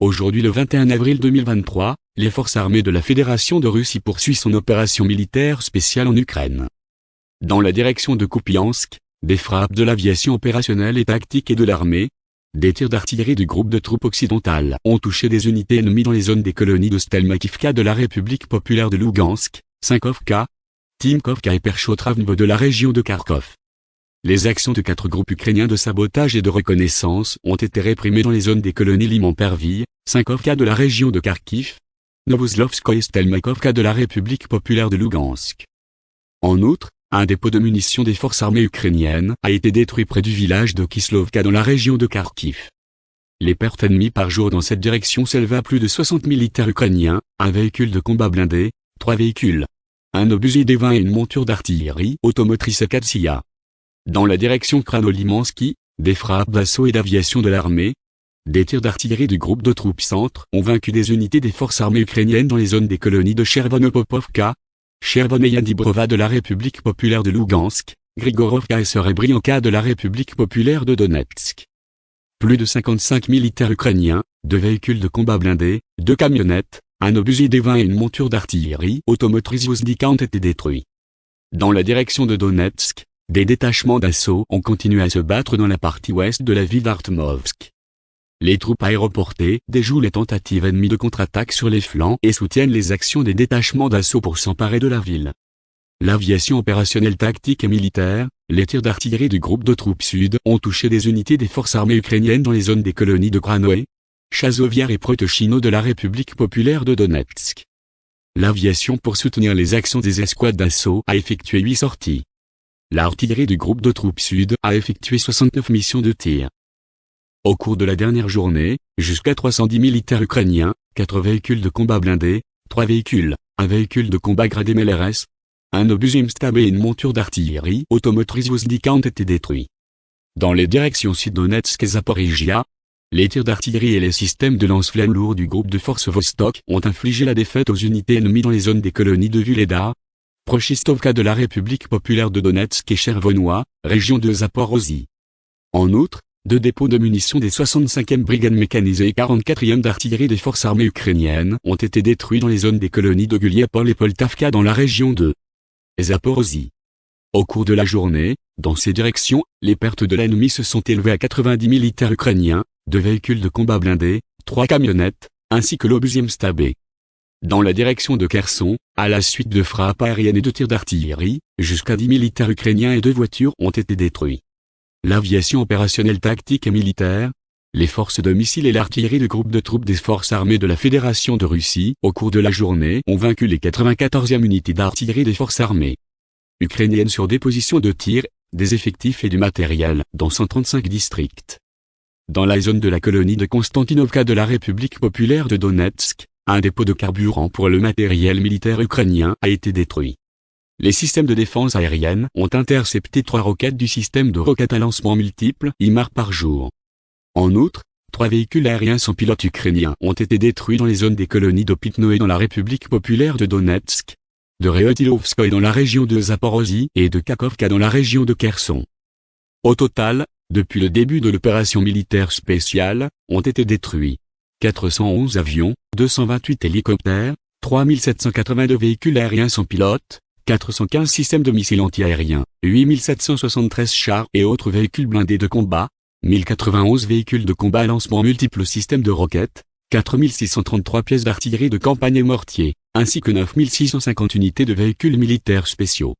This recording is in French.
Aujourd'hui le 21 avril 2023, les forces armées de la Fédération de Russie poursuivent son opération militaire spéciale en Ukraine. Dans la direction de Kupiansk, des frappes de l'aviation opérationnelle et tactique et de l'armée, des tirs d'artillerie du groupe de troupes occidentales ont touché des unités ennemies dans les zones des colonies de Stelmakivka de la République populaire de Lugansk, Sinkovka, Timkovka et Perchotravnevo de la région de Kharkov. Les actions de quatre groupes ukrainiens de sabotage et de reconnaissance ont été réprimées dans les zones des colonies Liman-Perville, Sinkovka de la région de Kharkiv, Novoslovskoye et Stelmakovka de la République populaire de Lugansk. En outre, un dépôt de munitions des forces armées ukrainiennes a été détruit près du village de Kislovka dans la région de Kharkiv. Les pertes ennemies par jour dans cette direction s'élevaient à plus de 60 militaires ukrainiens, un véhicule de combat blindé, trois véhicules, un obusier D-20 et une monture d'artillerie automotrice Katsia. Dans la direction Kranolimansky, des frappes d'assaut et d'aviation de l'armée, des tirs d'artillerie du groupe de troupes centre ont vaincu des unités des forces armées ukrainiennes dans les zones des colonies de Chervonopopovka, Chervoneya de la République populaire de Lugansk, Grigorovka et Serebrianka de la République populaire de Donetsk. Plus de 55 militaires ukrainiens, deux véhicules de combat blindés, deux camionnettes, un obusier D-20 et une monture d'artillerie automotrice Vozdika ont été détruits. Dans la direction de Donetsk, des détachements d'assaut ont continué à se battre dans la partie ouest de la ville d'Artmovsk. Les troupes aéroportées déjouent les tentatives ennemies de contre-attaque sur les flancs et soutiennent les actions des détachements d'assaut pour s'emparer de la ville. L'aviation opérationnelle tactique et militaire, les tirs d'artillerie du groupe de troupes sud ont touché des unités des forces armées ukrainiennes dans les zones des colonies de Kranoé, Chazoviar et Protochino de la République populaire de Donetsk. L'aviation pour soutenir les actions des escouades d'assaut a effectué huit sorties. L'artillerie du groupe de troupes sud a effectué 69 missions de tir. Au cours de la dernière journée, jusqu'à 310 militaires ukrainiens, 4 véhicules de combat blindés, 3 véhicules, un véhicule de combat gradé MLRS, un obus Stab et une monture d'artillerie automotrice Vozdika ont été détruits. Dans les directions Sud-Donetsk et Zaporizhia, les tirs d'artillerie et les systèmes de lance-flammes lourds du groupe de forces Vostok ont infligé la défaite aux unités ennemies dans les zones des colonies de Vuleda, Prochistovka de la République populaire de Donetsk et Chervonois, région de Zaporozhye. En outre, deux dépôts de munitions des 65e brigades mécanisées et 44e d'artillerie des forces armées ukrainiennes ont été détruits dans les zones des colonies de Guliapol et Poltavka dans la région de Zaporozhye. Au cours de la journée, dans ces directions, les pertes de l'ennemi se sont élevées à 90 militaires ukrainiens, deux véhicules de combat blindés, trois camionnettes, ainsi que l'obusier stabé. Dans la direction de Kherson, à la suite de frappes aériennes et de tirs d'artillerie, jusqu'à 10 militaires ukrainiens et deux voitures ont été détruits. L'aviation opérationnelle tactique et militaire, les forces de missiles et l'artillerie du groupe de troupes des forces armées de la Fédération de Russie, au cours de la journée, ont vaincu les 94e unités d'artillerie des forces armées ukrainiennes sur des positions de tir, des effectifs et du matériel, dans 135 districts. Dans la zone de la colonie de Konstantinovka de la République populaire de Donetsk, un dépôt de carburant pour le matériel militaire ukrainien a été détruit. Les systèmes de défense aérienne ont intercepté trois roquettes du système de roquettes à lancement multiples IMAR par jour. En outre, trois véhicules aériens sans pilote ukrainiens ont été détruits dans les zones des colonies et dans la République populaire de Donetsk, de Reotilovskoye dans la région de Zaporozhye et de Kakovka dans la région de Kherson. Au total, depuis le début de l'opération militaire spéciale, ont été détruits 411 avions, 228 hélicoptères, 3782 véhicules aériens sans pilote, 415 systèmes de missiles antiaériens, 8773 chars et autres véhicules blindés de combat, 1091 véhicules de combat à lancement multiples systèmes de roquettes, 4633 pièces d'artillerie de campagne et mortiers, ainsi que 9650 unités de véhicules militaires spéciaux.